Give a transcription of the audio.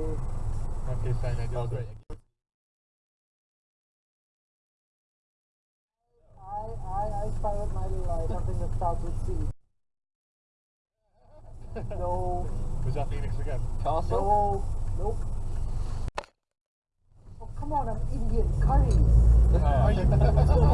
Okay, fine. I do. Oh, great. I, I, I spotted my light, something that starts with C. No, Was that Phoenix again? Castle? no, nope. Oh, come on, I'm Indian. Curry. Oh,